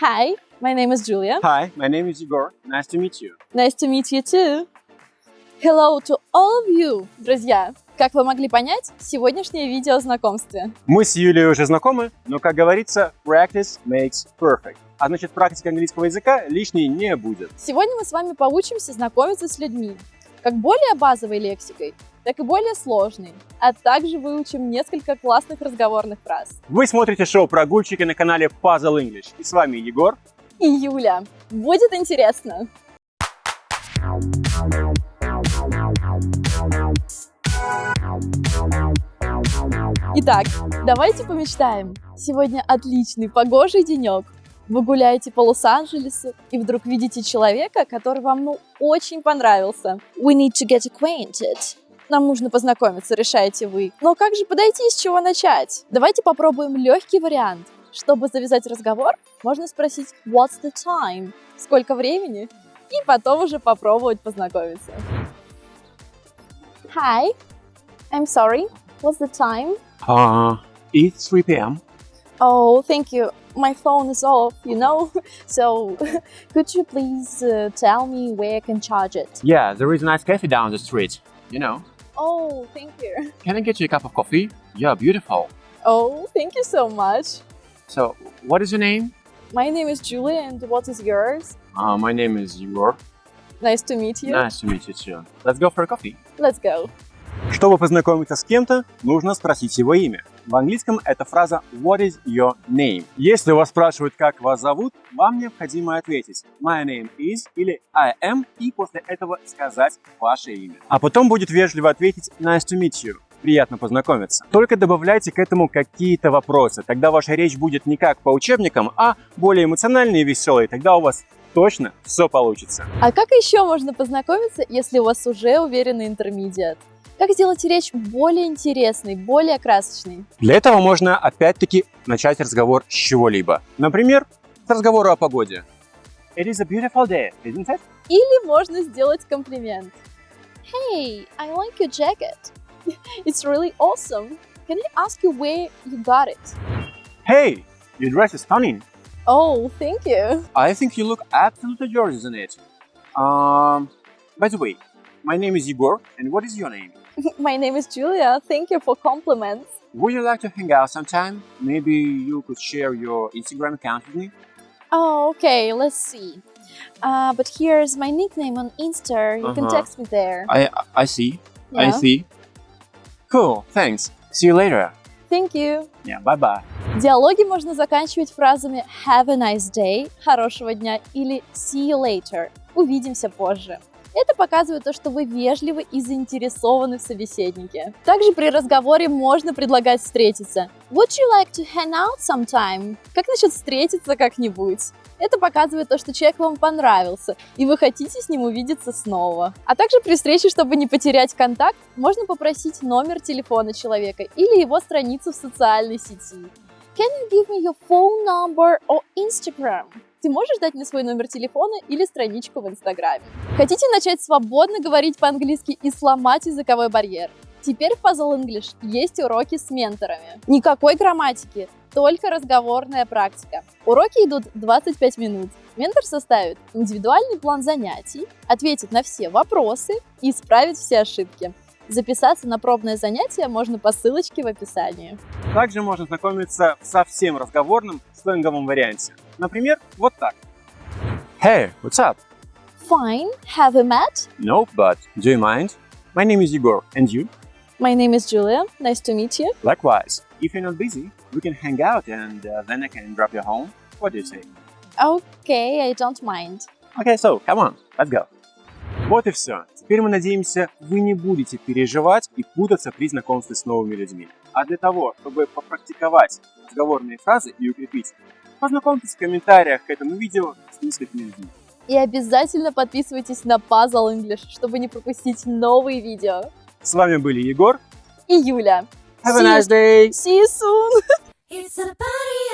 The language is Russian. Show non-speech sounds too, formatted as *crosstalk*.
Hi, my name is Julia. Hi, my name is Igor. Nice to meet you. Nice to meet you too. Hello to all of you, друзья. Как вы могли понять, сегодняшнее видео о знакомстве. Мы с Юлей уже знакомы, но, как говорится, practice makes perfect. А значит, практика английского языка лишней не будет. Сегодня мы с вами поучимся знакомиться с людьми, как более базовой лексикой, так и более сложной, а также выучим несколько классных разговорных фраз. Вы смотрите шоу «Прогульщики» на канале Puzzle English. И с вами Егор. И Юля. Будет интересно! Итак, давайте помечтаем. Сегодня отличный погожий денек. Вы гуляете по Лос-Анджелесу и вдруг видите человека, который вам ну очень понравился. We need to get acquainted. Нам нужно познакомиться, решаете вы. Но как же подойти, с чего начать? Давайте попробуем легкий вариант. Чтобы завязать разговор, можно спросить What's the time? Сколько времени? И потом уже попробовать познакомиться. Hi, I'm sorry. What's the time? Uh, it's 3 p.m. Oh, thank you. My phone is off, you know? *laughs* So, *laughs* could you please uh, tell me where I can charge it? Yeah, there is a nice cafe down the street. You know. Oh, thank you. *laughs* Can I get you a cup of coffee? You're beautiful. Oh, thank you so much. So, what is your name? My name is Julie, and what is yours? Uh, my name is Егор. Nice to meet you. Nice to meet you too. Let's go for a coffee. Let's go. Чтобы познакомиться с кем-то, нужно спросить его имя. В английском это фраза What is your name? Если вас спрашивают, как вас зовут, вам необходимо ответить My name is или I am и после этого сказать ваше имя. А потом будет вежливо ответить Nice to meet you. Приятно познакомиться. Только добавляйте к этому какие-то вопросы. Тогда ваша речь будет не как по учебникам, а более эмоциональной и веселой. Тогда у вас точно все получится. А как еще можно познакомиться, если у вас уже уверенный интермедиат? Как сделать речь более интересной, более красочной? Для этого можно опять-таки начать разговор с чего-либо. Например, с разговора о погоде. It is a beautiful day, isn't it? Или можно сделать комплимент. Hey, I like your jacket. It's really awesome. Can I ask you where you got it? Hey, your dress is stunning. Oh, thank you. I think you look absolutely gorgeous in it. Um, by the way, my name is Igor, and what is your name? *laughs* My name is Julia. Thank you for compliments. Would you like to hang out sometime? Maybe you could share your Instagram account with me? Oh, okay. Let's see. Uh, but here's my nickname on Insta. You can Uh-huh. text me there. I I see. I Yeah. see. Cool, thanks. See you later. Thank you. Yeah, bye-bye. Диалоги можно заканчивать фразами Have a nice day, хорошего дня или See you later, увидимся позже. Это показывает то, что вы вежливы и заинтересованы в собеседнике. Также при разговоре можно предлагать встретиться. Would you like to hang out sometime? Как насчет встретиться как-нибудь? Это показывает то, что человек вам понравился, и вы хотите с ним увидеться снова. А также при встрече, чтобы не потерять контакт, можно попросить номер телефона человека или его страницу в социальной сети. Can you give me your phone number or Instagram? Ты можешь дать мне свой номер телефона или страничку в Инстаграме? Хотите начать свободно говорить по-английски и сломать языковой барьер? Теперь в Puzzle English есть уроки с менторами. Никакой грамматики, только разговорная практика. Уроки идут 25 минут. Ментор составит индивидуальный план занятий, ответит на все вопросы и исправит все ошибки. Записаться на пробное занятие можно по ссылочке в описании. Также можно знакомиться в совсем разговорном сленговом варианте. Например, вот так. Hey, what's up? Fine, have we met? Nope, but do you mind? My name is Igor, and you? My name is Julia. Nice to meet you. Likewise. If you're not busy, we can hang out and uh, then I can drop you home. What do you say? Okay, I don't mind. Okay, so come on, let's go. Вот и все. Теперь мы надеемся, вы не будете переживать и путаться при знакомстве с новыми людьми. А для того, чтобы попрактиковать разговорные фразы и укрепить, познакомьтесь в комментариях к этому видео с несколькими людьми. И обязательно подписывайтесь на Puzzle English, чтобы не пропустить новые видео. С вами были Егор. И Юля. Have a nice day! See you soon! It's about